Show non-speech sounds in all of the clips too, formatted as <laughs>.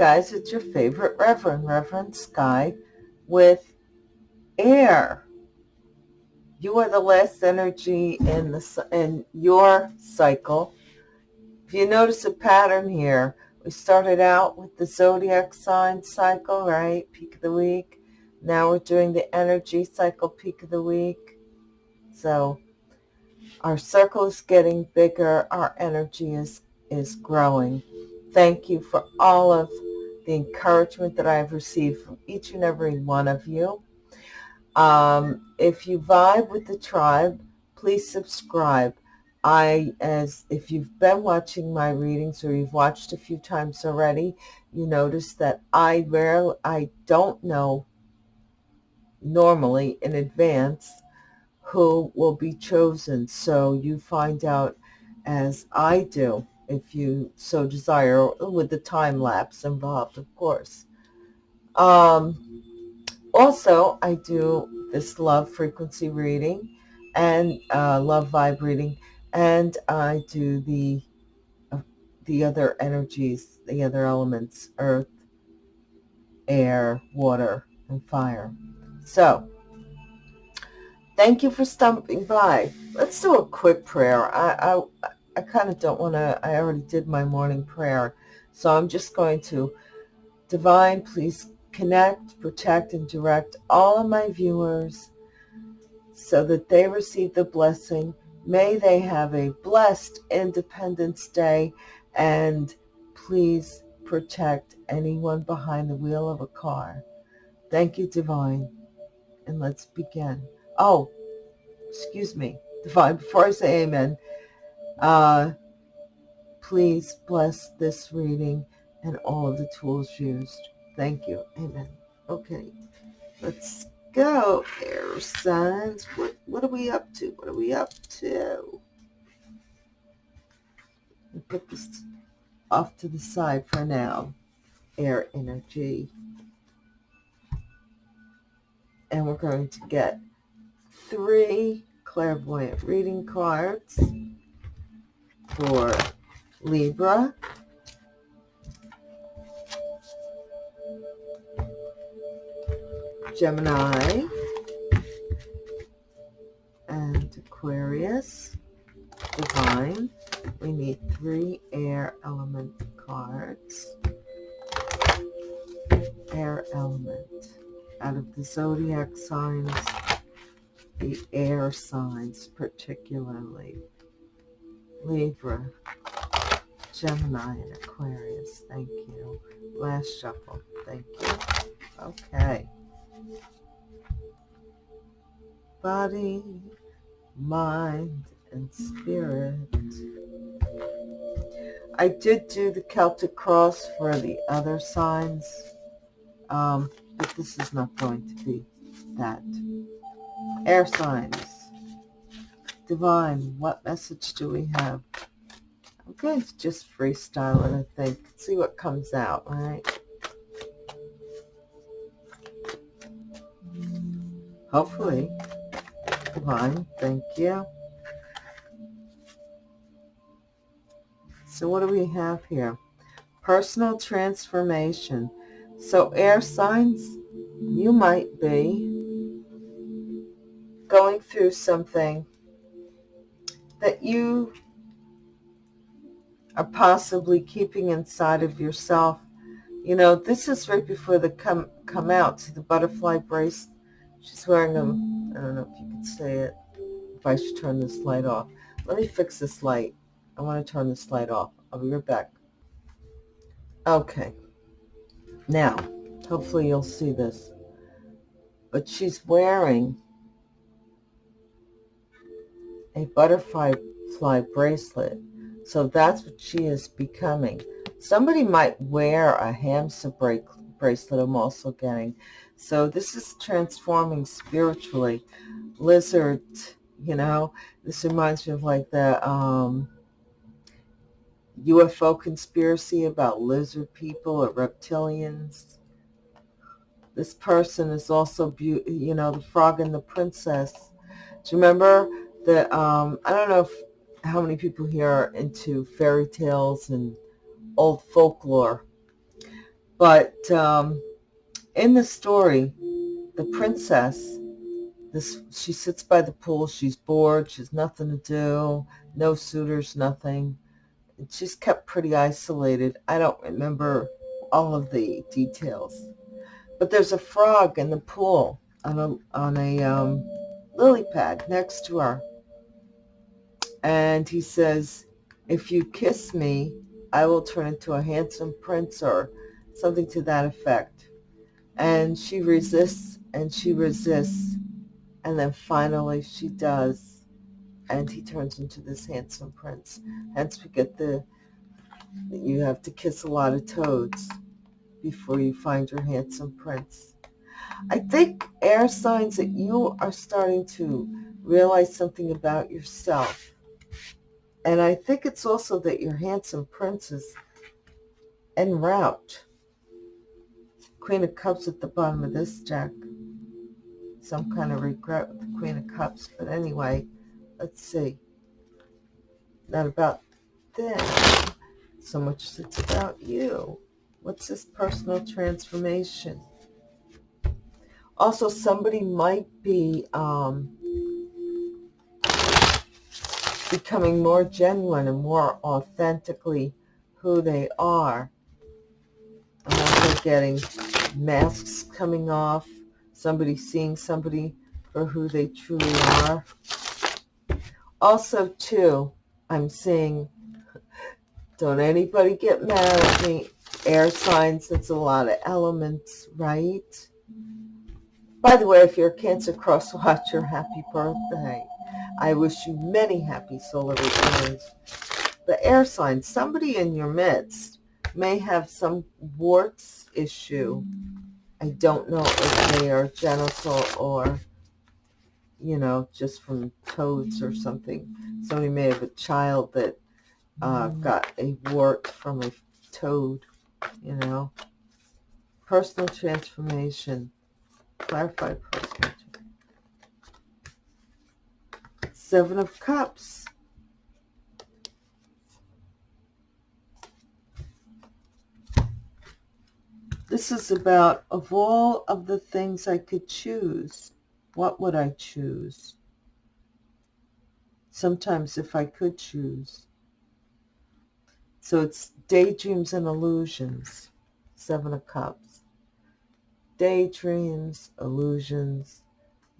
guys, it's your favorite Reverend, Reverend Sky with air. You are the last energy in the in your cycle. If you notice a pattern here, we started out with the zodiac sign cycle, right? Peak of the week. Now we're doing the energy cycle peak of the week. So our circle is getting bigger. Our energy is, is growing. Thank you for all of the encouragement that I have received from each and every one of you. Um, if you vibe with the tribe, please subscribe. I, as if you've been watching my readings or you've watched a few times already, you notice that I rarely, I don't know normally in advance who will be chosen. So you find out as I do, if you so desire, with the time lapse involved, of course. Um, also, I do this love frequency reading and uh, love vibe reading and I do the uh, the other energies, the other elements, earth, air, water, and fire. So, thank you for stopping by. Let's do a quick prayer. I, I, I kind of don't want to, I already did my morning prayer, so I'm just going to, Divine, please connect, protect, and direct all of my viewers so that they receive the blessing May they have a blessed Independence Day and please protect anyone behind the wheel of a car. Thank you, Divine. And let's begin. Oh, excuse me, Divine, before I say amen, uh, please bless this reading and all of the tools used. Thank you. Amen. Okay, let's go, air signs. What, what are we up to? What are we up to? Put this off to the side for now. Air energy. And we're going to get three clairvoyant reading cards for Libra, Gemini, and Aquarius, Divine. We need three air element cards. Air element. Out of the zodiac signs, the air signs particularly. Libra, Gemini, and Aquarius. Thank you. Last shuffle. Thank you. Okay body, mind, and spirit. I did do the Celtic cross for the other signs, um, but this is not going to be that. Air signs. Divine, what message do we have? I'm going to just freestyle it, I think. See what comes out, right? Hopefully. Fine, thank you. So what do we have here? Personal transformation. So air signs, you might be going through something that you are possibly keeping inside of yourself. You know, this is right before the come come out. See the butterfly brace? She's wearing them I don't know if you can see it, if I should turn this light off. Let me fix this light. I want to turn this light off. I'll be right back. Okay. Now, hopefully you'll see this. But she's wearing a butterfly fly bracelet. So that's what she is becoming. Somebody might wear a hamsa bracelet I'm also getting. So this is transforming spiritually. Lizard, you know, this reminds me of like the um, UFO conspiracy about lizard people or reptilians. This person is also, you know, the frog and the princess. Do you remember the, um, I don't know if, how many people here are into fairy tales and old folklore, But um, in the story, the princess, this she sits by the pool. She's bored. She has nothing to do. No suitors, nothing. She's kept pretty isolated. I don't remember all of the details. But there's a frog in the pool on a, on a um, lily pad next to her. And he says, if you kiss me, I will turn into a handsome prince or something to that effect. And she resists and she resists. And then finally she does. And he turns into this handsome prince. Hence we get the, you have to kiss a lot of toads before you find your handsome prince. I think air signs that you are starting to realize something about yourself. And I think it's also that your handsome prince is en route. Queen of Cups at the bottom of this deck. Some kind of regret with the Queen of Cups. But anyway, let's see. Not about them so much as it's about you. What's this personal transformation? Also, somebody might be um, becoming more genuine and more authentically who they are. I'm also getting masks coming off, somebody seeing somebody for who they truly are. Also, too, I'm seeing, don't anybody get mad at me, air signs, it's a lot of elements, right? By the way, if you're a Cancer Cross Watcher, happy birthday. I wish you many happy solar returns. The air sign, somebody in your midst may have some warts issue. I don't know if they are genital or, you know, just from toads or something. Somebody may have a child that uh, got a wart from a toad, you know. Personal transformation Clarify personal. Seven of Cups. This is about, of all of the things I could choose, what would I choose? Sometimes if I could choose. So it's daydreams and illusions, Seven of Cups daydreams, illusions,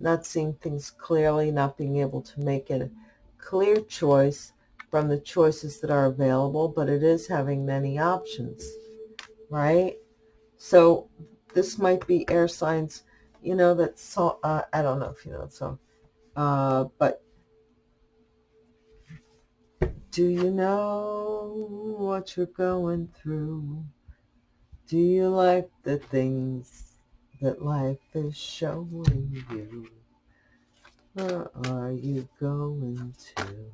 not seeing things clearly, not being able to make a clear choice from the choices that are available, but it is having many options, right? So this might be air signs, you know, that so, uh, I don't know if you know so, uh, but do you know what you're going through? Do you like the things that life is showing you. Where are you going to?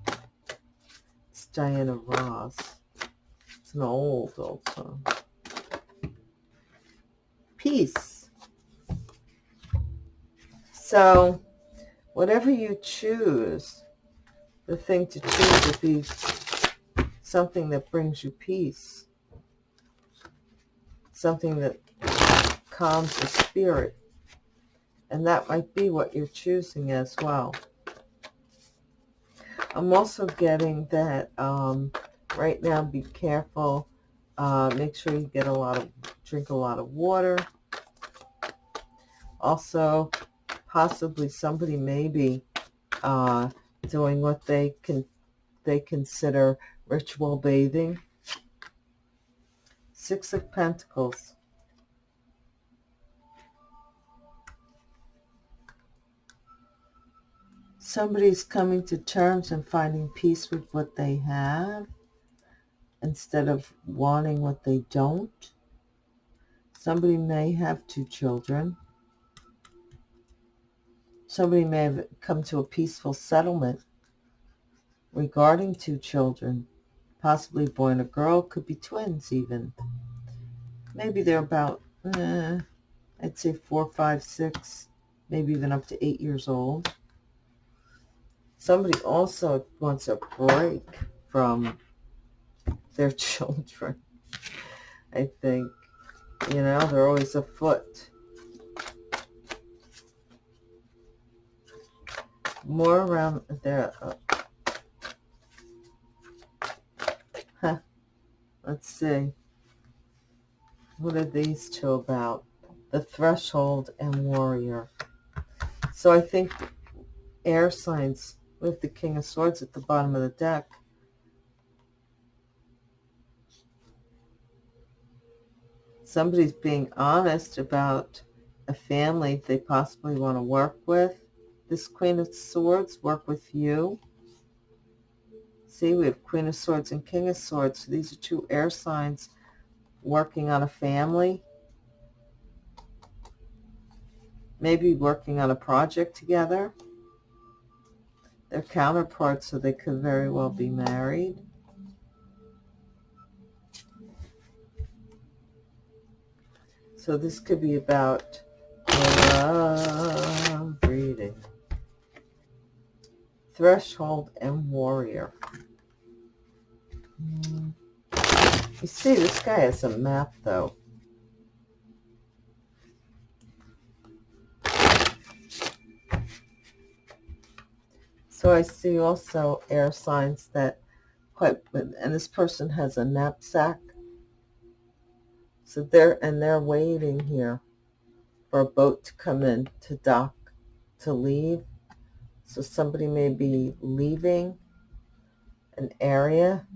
It's Diana Ross. It's an old, old song. Peace. So, whatever you choose, the thing to choose would be something that brings you peace. Something that calms the spirit. And that might be what you're choosing as well. I'm also getting that um, right now be careful. Uh, make sure you get a lot of, drink a lot of water. Also, possibly somebody may be uh, doing what they can they consider ritual bathing. Six of Pentacles. Somebody's coming to terms and finding peace with what they have instead of wanting what they don't. Somebody may have two children. Somebody may have come to a peaceful settlement regarding two children, possibly boy and a girl, could be twins even. Maybe they're about, eh, I'd say four, five, six, maybe even up to eight years old. Somebody also wants a break from their <laughs> children, I think. You know, they're always afoot. More around there. Uh, huh. Let's see. What are these two about? The Threshold and Warrior. So I think air signs with the King of Swords at the bottom of the deck. Somebody's being honest about a family they possibly want to work with. This Queen of Swords, work with you. See, we have Queen of Swords and King of Swords. So these are two air signs working on a family. Maybe working on a project together. They're counterparts, so they could very well be married. So this could be about love reading. Threshold and Warrior. Hmm. You see, this guy has a map, though. So I see also air signs that quite, and this person has a knapsack. So they're, and they're waiting here for a boat to come in to dock to leave. So somebody may be leaving an area,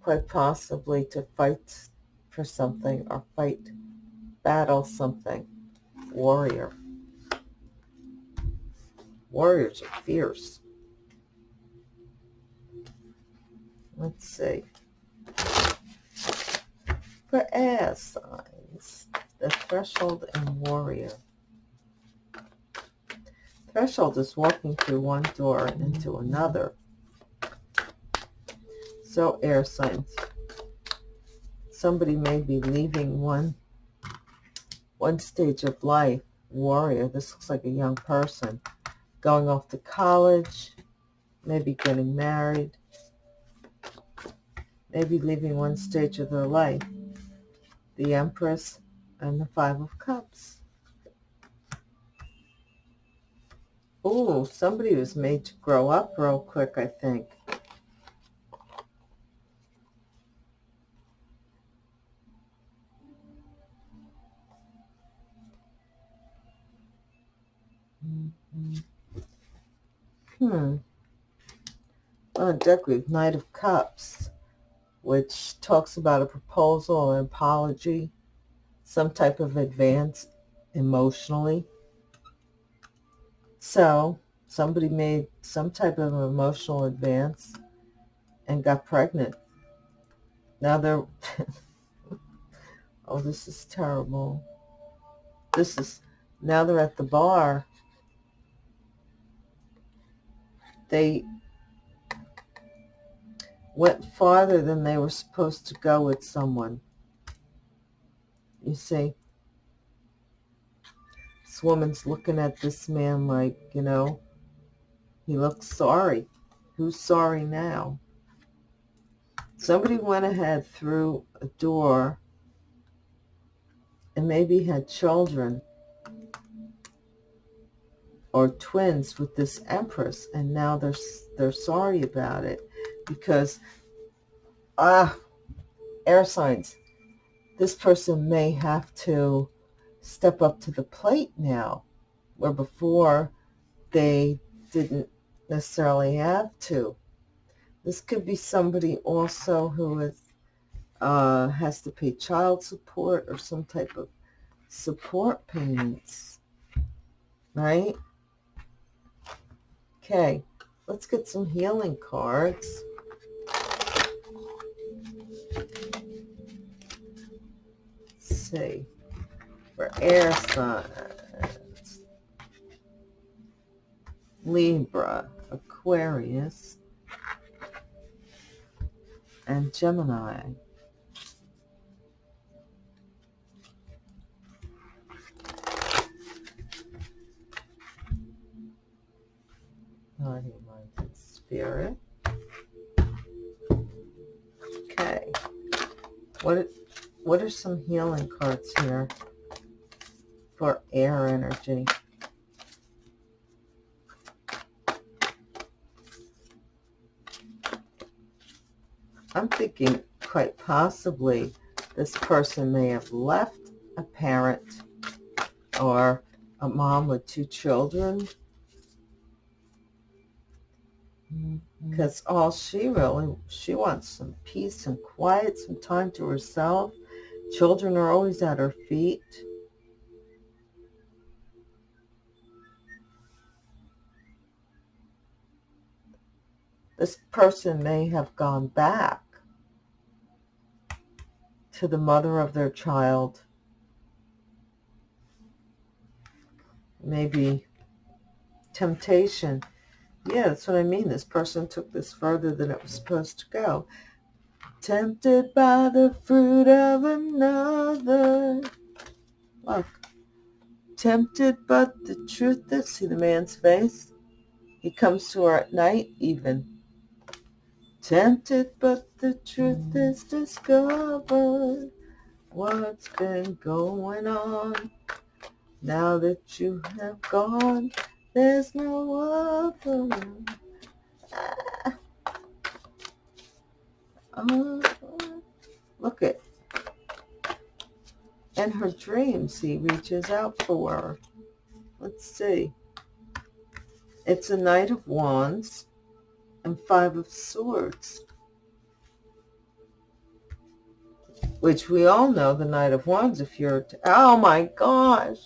quite possibly to fight for something or fight, battle something. Warrior. Warriors are fierce. Let's see. For air signs, the threshold and warrior. Threshold is walking through one door and into another. So air signs. Somebody may be leaving one one stage of life. Warrior. This looks like a young person going off to college, maybe getting married, maybe leaving one stage of their life. The Empress and the Five of Cups. Oh, somebody was made to grow up real quick, I think. Mm -hmm. A deck with Knight of Cups, which talks about a proposal, or apology, some type of advance emotionally. So, somebody made some type of emotional advance and got pregnant. Now they're... <laughs> oh, this is terrible. This is... Now they're at the bar they went farther than they were supposed to go with someone. You see? This woman's looking at this man like, you know, he looks sorry. Who's sorry now? Somebody went ahead through a door and maybe had children or twins with this empress and now they're they're sorry about it because ah air signs. This person may have to step up to the plate now where before they didn't necessarily have to. This could be somebody also who is uh, has to pay child support or some type of support payments right Okay, let's get some healing cards. Let's see. For air signs. Libra, Aquarius, and Gemini. Body, mind, and spirit. Okay. What what are some healing cards here for air energy? I'm thinking quite possibly this person may have left a parent or a mom with two children Mm-hmm. because all she really she wants some peace and quiet some time to herself. Children are always at her feet. This person may have gone back to the mother of their child. Maybe temptation yeah, that's what I mean. This person took this further than it was supposed to go. Tempted by the fruit of another. Look. Tempted, but the truth is, see the man's face? He comes to her at night even. Tempted, but the truth is discovered. What's been going on? Now that you have gone, there's no other. Ah. Look at. In her dreams, he reaches out for her. Let's see. It's a Knight of Wands and Five of Swords. Which we all know the Knight of Wands if you're... oh my gosh!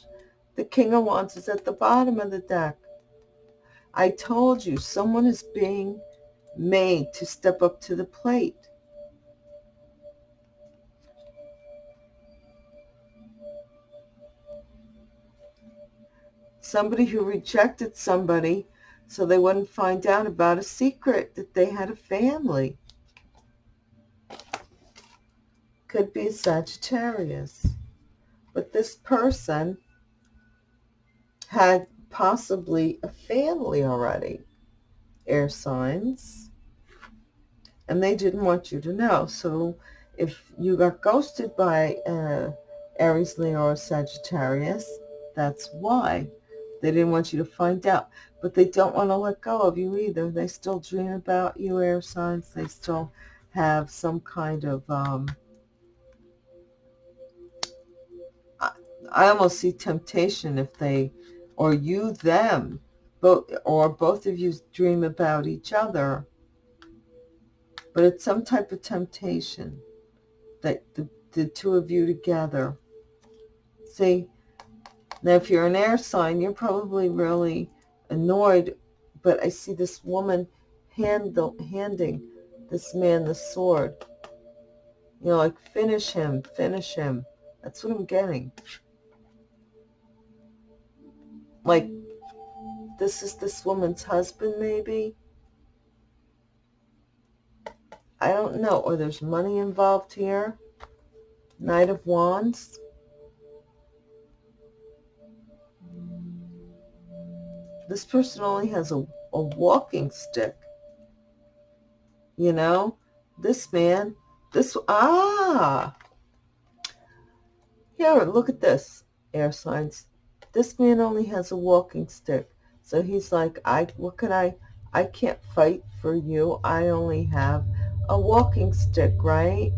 The King of Wands is at the bottom of the deck. I told you, someone is being made to step up to the plate. Somebody who rejected somebody so they wouldn't find out about a secret that they had a family. Could be Sagittarius. But this person had possibly a family already, air signs, and they didn't want you to know. So if you got ghosted by uh, Aries, Leo, or Sagittarius, that's why. They didn't want you to find out. But they don't want to let go of you either. They still dream about you, air signs. They still have some kind of... Um, I, I almost see temptation if they or you them, both, or both of you dream about each other. But it's some type of temptation that the, the two of you together. See, now if you're an air sign, you're probably really annoyed, but I see this woman handle, handing this man the sword. You know, like, finish him, finish him. That's what I'm getting like this is this woman's husband maybe? I don't know. Or there's money involved here? Knight of Wands? This person only has a, a walking stick. You know? This man this ah! Here look at this. Air signs this man only has a walking stick. So he's like, I, what can I, I can't fight for you. I only have a walking stick, right?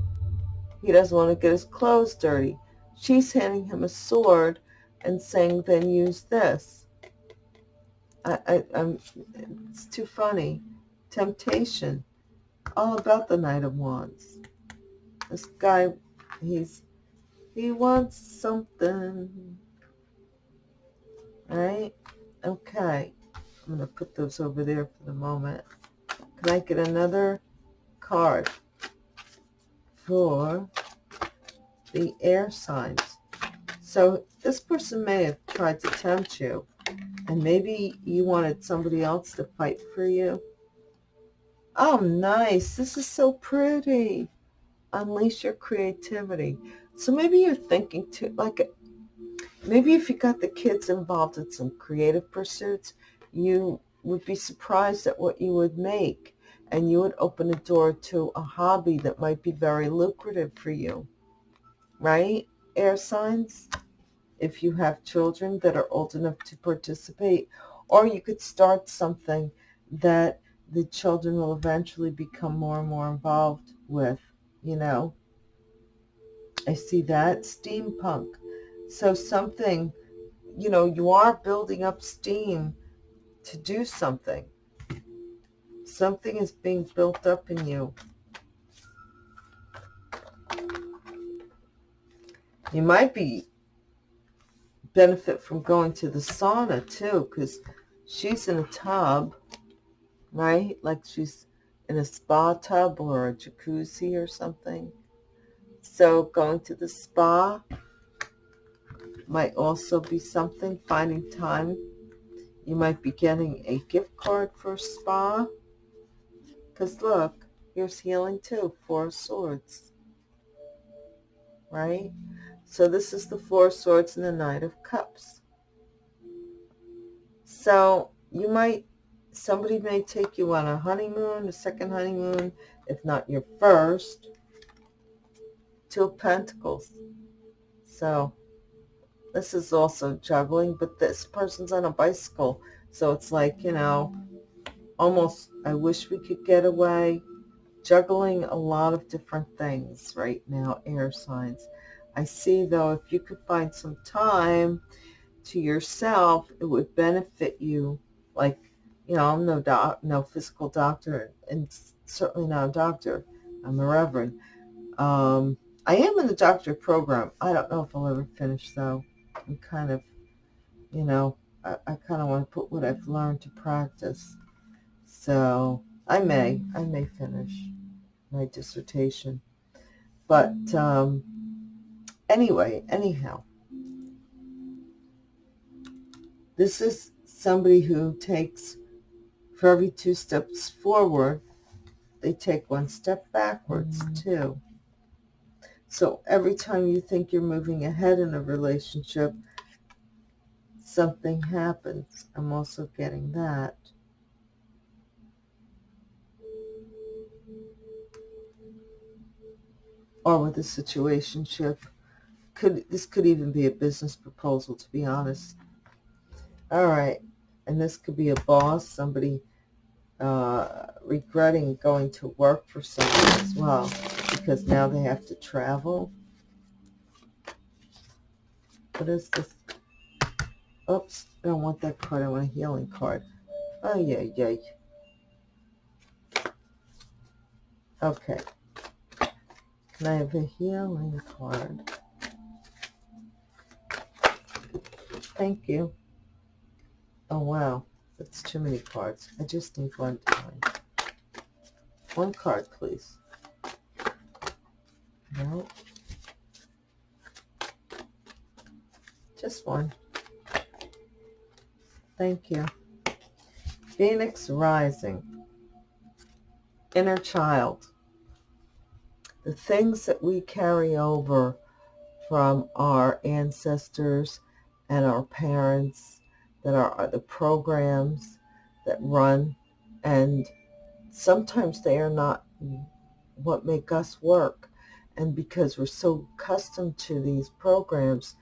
He doesn't want to get his clothes dirty. She's handing him a sword and saying, then use this. I, I, I'm, it's too funny. Temptation. All about the Knight of Wands. This guy, he's, he wants something. Right. Okay. I'm going to put those over there for the moment. Can I get another card for the air signs? So this person may have tried to tempt you, and maybe you wanted somebody else to fight for you. Oh, nice. This is so pretty. Unleash your creativity. So maybe you're thinking too, like Maybe if you got the kids involved in some creative pursuits, you would be surprised at what you would make and you would open a door to a hobby that might be very lucrative for you. right? Air signs. If you have children that are old enough to participate, or you could start something that the children will eventually become more and more involved with, you know. I see that. Steampunk. So something, you know, you are building up steam to do something. Something is being built up in you. You might be benefit from going to the sauna too, because she's in a tub, right? Like she's in a spa tub or a jacuzzi or something. So going to the spa might also be something, finding time. You might be getting a gift card for spa. Because look, here's healing too, Four Swords. Right? So this is the Four Swords and the Knight of Cups. So you might, somebody may take you on a honeymoon, a second honeymoon, if not your first. Two Pentacles. So this is also juggling, but this person's on a bicycle. So it's like, you know, almost, I wish we could get away. Juggling a lot of different things right now, air signs. I see, though, if you could find some time to yourself, it would benefit you. Like, you know, I'm no doc, no physical doctor, and certainly not a doctor. I'm a reverend. Um, I am in the doctor program. I don't know if I'll ever finish, though. I'm kind of, you know, I, I kind of want to put what I've learned to practice. So I may, I may finish my dissertation. But um, anyway, anyhow, this is somebody who takes, for every two steps forward, they take one step backwards mm. too. So every time you think you're moving ahead in a relationship, something happens. I'm also getting that. Or with a situationship. Could This could even be a business proposal, to be honest. All right. And this could be a boss, somebody uh, regretting going to work for someone as well because now they have to travel. What is this? Oops, I don't want that card. I want a healing card. Oh, yeah, yeah. Okay. Can I have a healing card? Thank you. Oh, wow. That's too many cards. I just need one time. One card, please. No. Just one. Thank you. Phoenix Rising. Inner child. The things that we carry over from our ancestors and our parents that are the programs that run and sometimes they are not what make us work. And because we're so accustomed to these programs,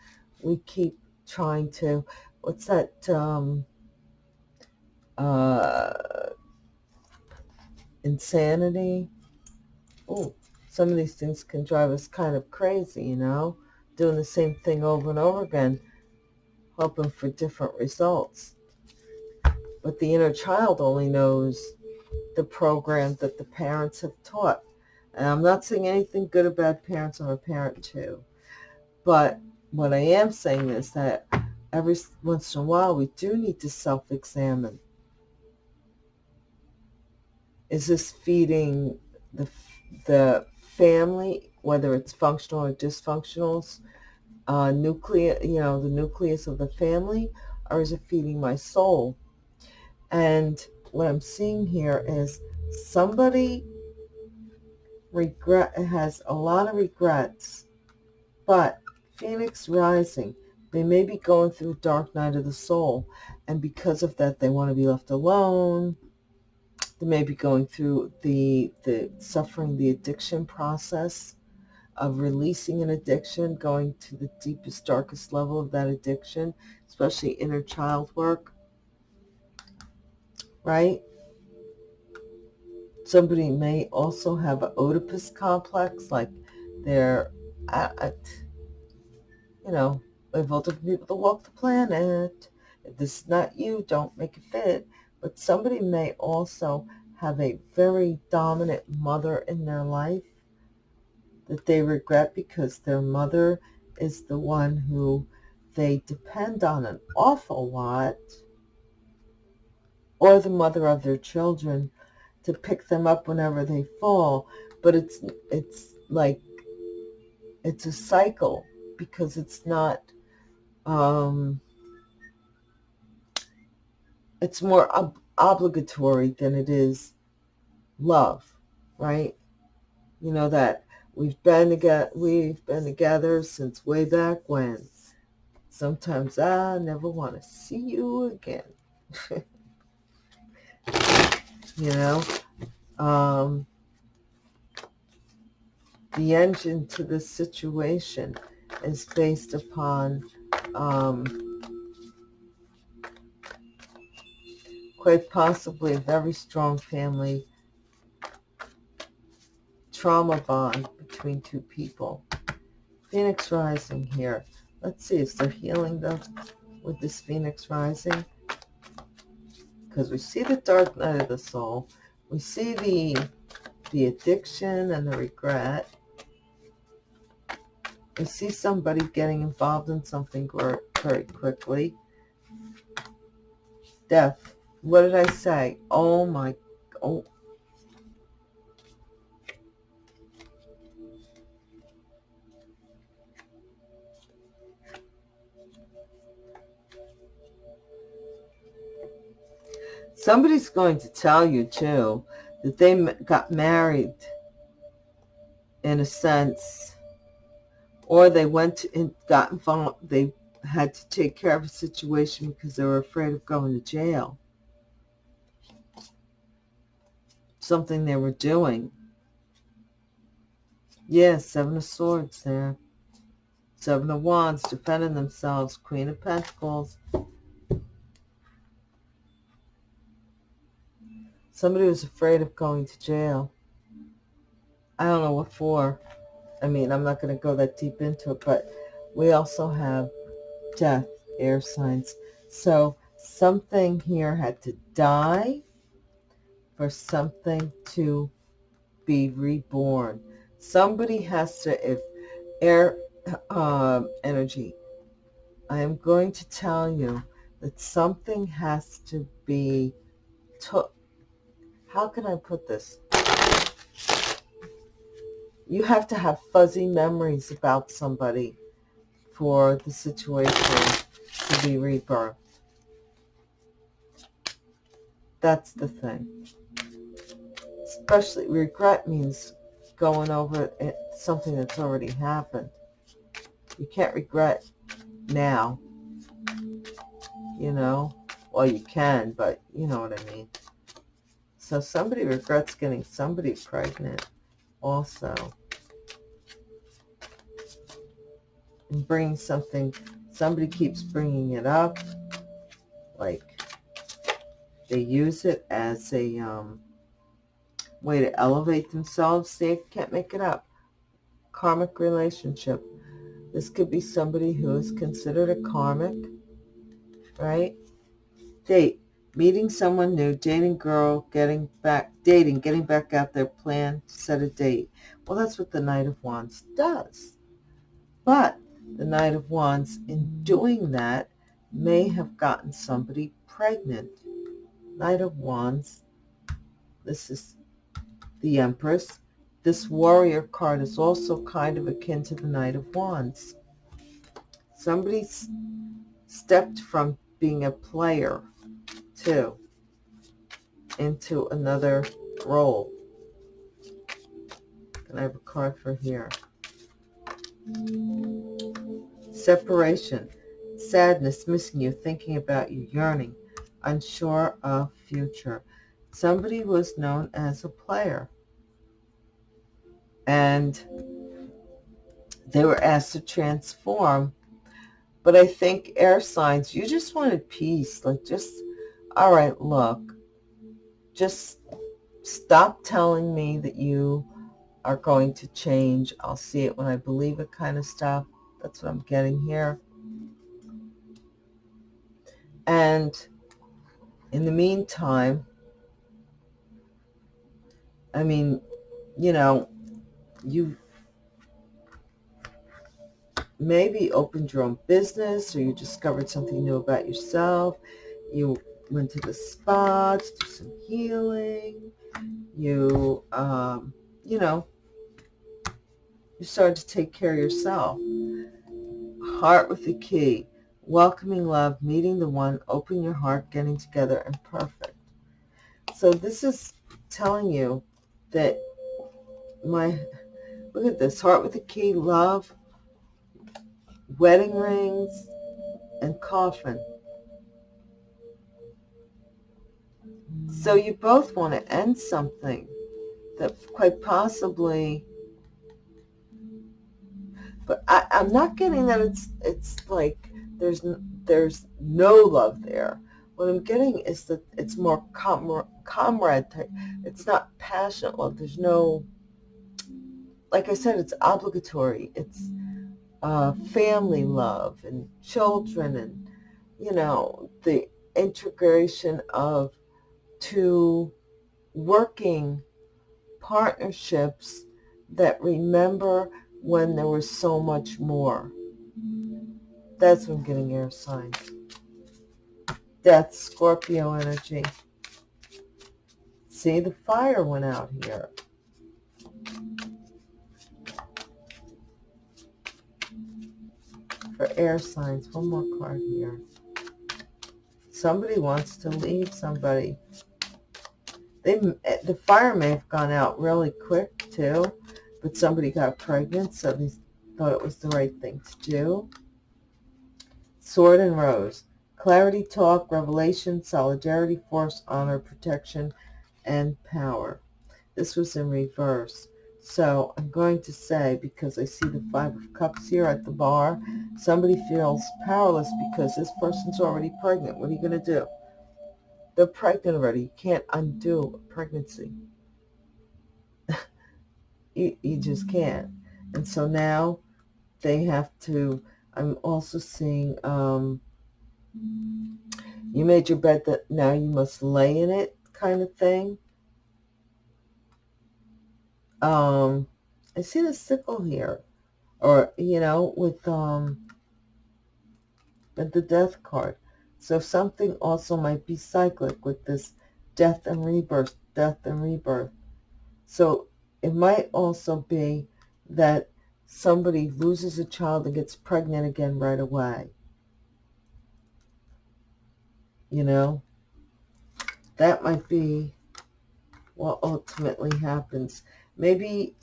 we keep trying to, what's that, um, uh, insanity? Oh, some of these things can drive us kind of crazy, you know, doing the same thing over and over again, hoping for different results. But the inner child only knows the program that the parents have taught and I'm not saying anything good or bad parents. I'm a parent too. But what I am saying is that every once in a while we do need to self-examine. Is this feeding the, the family, whether it's functional or dysfunctional, uh, nucleus, you know, the nucleus of the family, or is it feeding my soul? And what I'm seeing here is somebody regret has a lot of regrets, but Phoenix Rising, they may be going through dark night of the soul, and because of that, they want to be left alone. They may be going through the the suffering the addiction process, of releasing an addiction, going to the deepest, darkest level of that addiction, especially inner child work, right? Somebody may also have an Oedipus complex, like they're, at, you know, all different people to walk the planet. If this is not you, don't make it fit. But somebody may also have a very dominant mother in their life that they regret because their mother is the one who they depend on an awful lot, or the mother of their children to pick them up whenever they fall. But it's it's like it's a cycle because it's not um, it's more ob obligatory than it is love, right? You know that we've been together, we've been together since way back when. Sometimes I never want to see you again. <laughs> you know, um, the engine to this situation is based upon um, quite possibly a very strong family trauma bond between two people. Phoenix rising here. Let's see, is there healing though with this Phoenix rising? Because we see the dark night of the soul. We see the the addiction and the regret. We see somebody getting involved in something very quickly. Death. What did I say? Oh my, oh. Somebody's going to tell you, too, that they got married, in a sense, or they went and got involved, they had to take care of a situation because they were afraid of going to jail. Something they were doing. Yes, yeah, Seven of Swords there. Seven of Wands, defending themselves. Queen of Pentacles. Somebody was afraid of going to jail. I don't know what for. I mean, I'm not going to go that deep into it, but we also have death, air signs. So something here had to die for something to be reborn. Somebody has to, if air uh, energy, I am going to tell you that something has to be took how can I put this? You have to have fuzzy memories about somebody for the situation to be rebirthed. That's the thing. Especially regret means going over it, something that's already happened. You can't regret now. You know? Well, you can, but you know what I mean. So somebody regrets getting somebody pregnant also. And bring something, somebody keeps bringing it up. Like they use it as a um, way to elevate themselves. They can't make it up. Karmic relationship. This could be somebody who is considered a karmic, right? Date meeting someone new, dating girl, getting back, dating, getting back out there, plan, set a date. Well, that's what the Knight of Wands does. But the Knight of Wands, in doing that, may have gotten somebody pregnant. Knight of Wands, this is the Empress. This warrior card is also kind of akin to the Knight of Wands. Somebody stepped from being a player into another role. And I have a card for here. Separation, sadness, missing you, thinking about you, yearning, unsure of future. Somebody was known as a player. And they were asked to transform. But I think air signs, you just wanted peace. Like just, all right, look, just stop telling me that you are going to change. I'll see it when I believe it kind of stuff. That's what I'm getting here. And in the meantime, I mean, you know, you maybe opened your own business or you discovered something new about yourself. You went to the spa to do some healing. You, um, you know, you started to take care of yourself. Heart with the key. Welcoming love, meeting the one, open your heart, getting together, and perfect. So this is telling you that my, look at this, heart with the key, love, wedding rings, and coffin. So you both want to end something that quite possibly, but I, I'm not getting that it's it's like there's there's no love there. What I'm getting is that it's more comrade, comrade type. It's not passionate love. There's no, like I said, it's obligatory. It's uh, family love and children and, you know, the integration of two working partnerships that remember when there was so much more. That's what I'm getting air signs. Death, Scorpio energy. See, the fire went out here. For air signs, one more card here. Somebody wants to leave somebody. They, eh, the fire may have gone out really quick too, but somebody got pregnant, so they thought it was the right thing to do. Sword and Rose. Clarity, talk, revelation, solidarity, force, honor, protection, and power. This was in reverse. So I'm going to say, because I see the Five of Cups here at the bar, somebody feels powerless because this person's already pregnant. What are you going to do? They're pregnant already. You can't undo a pregnancy. <laughs> you, you just can't. And so now they have to, I'm also seeing, um, you made your bed that now you must lay in it kind of thing. Um, I see the sickle here. Or, you know, with um, the death card. So something also might be cyclic with this death and rebirth, death and rebirth. So it might also be that somebody loses a child and gets pregnant again right away. You know, that might be what ultimately happens. Maybe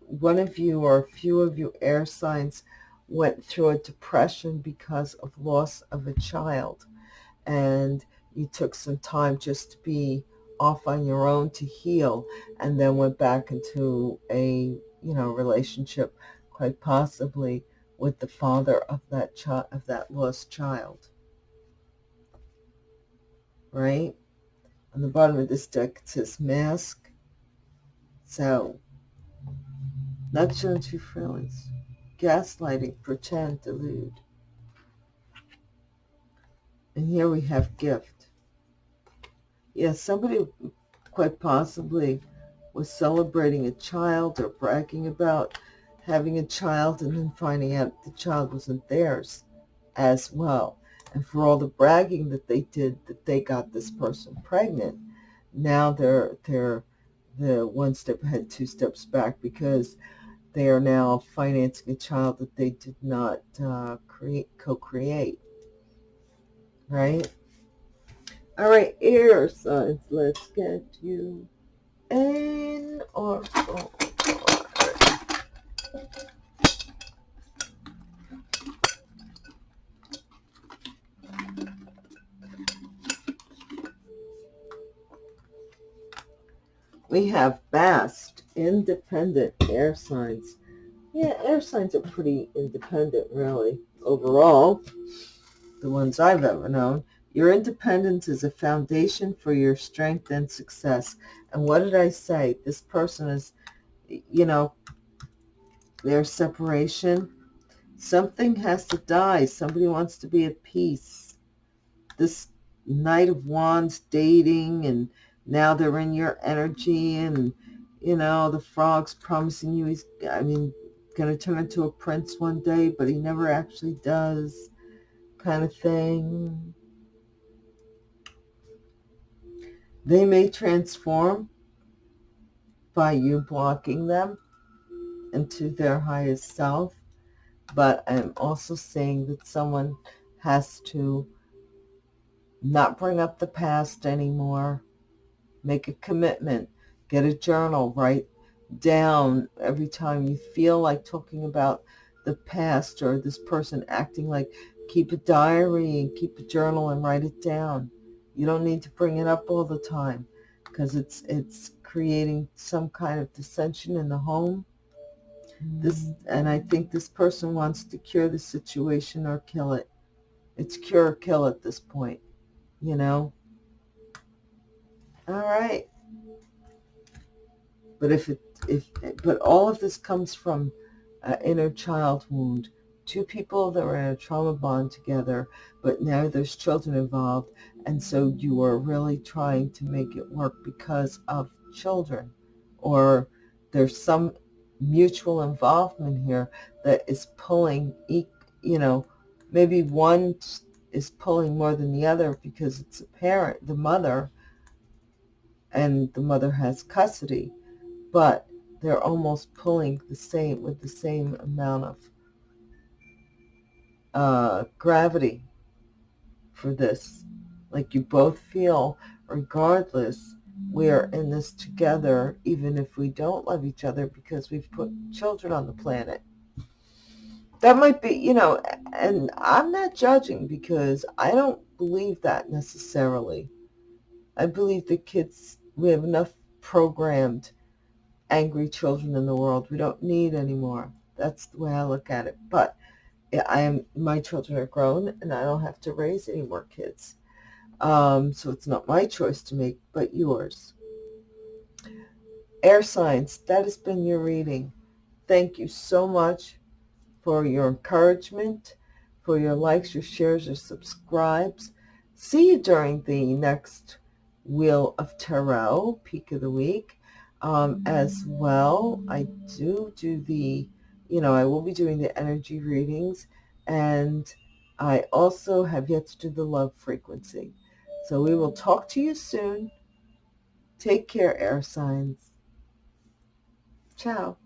one of you or a few of you air signs went through a depression because of loss of a child and you took some time just to be off on your own to heal and then went back into a you know relationship quite possibly with the father of that child of that lost child. Right? On the bottom of this deck it says mask. So not showing true feelings. Gaslighting pretend delude and here we have gift. Yes, somebody quite possibly was celebrating a child or bragging about having a child and then finding out the child wasn't theirs as well. And for all the bragging that they did that they got this person pregnant, now they're they're the one step ahead, two steps back because they are now financing a child that they did not uh, create co-create right? All right, air signs, let's get you oracle We have vast, independent air signs. Yeah, air signs are pretty independent, really, overall, the ones I've ever known. Your independence is a foundation for your strength and success. And what did I say? This person is, you know, their separation. Something has to die. Somebody wants to be at peace. This Knight of Wands dating and now they're in your energy and, you know, the frog's promising you he's, I mean, going to turn into a prince one day, but he never actually does kind of thing. They may transform by you blocking them into their highest self, but I'm also saying that someone has to not bring up the past anymore, make a commitment, get a journal, write down every time you feel like talking about the past or this person acting like keep a diary and keep a journal and write it down. You don't need to bring it up all the time because it's it's creating some kind of dissension in the home. This mm. and I think this person wants to cure the situation or kill it. It's cure or kill at this point, you know. All right. But if it if but all of this comes from an inner child wound. Two people that were in a trauma bond together, but now there's children involved, and so you are really trying to make it work because of children, or there's some mutual involvement here that is pulling, you know, maybe one is pulling more than the other because it's a parent, the mother, and the mother has custody, but they're almost pulling the same with the same amount of uh, gravity for this. Like you both feel, regardless, we are in this together, even if we don't love each other because we've put children on the planet. That might be, you know, and I'm not judging because I don't believe that necessarily. I believe the kids, we have enough programmed angry children in the world. We don't need anymore. That's the way I look at it. But I am my children are grown and I don't have to raise any more kids. Um, so it's not my choice to make, but yours. Air signs, that has been your reading. Thank you so much for your encouragement, for your likes, your shares, your subscribes. See you during the next Wheel of Tarot, Peak of the Week. Um, as well, I do do the, you know, I will be doing the energy readings and I also have yet to do the love frequency. So we will talk to you soon. Take care, air signs. Ciao.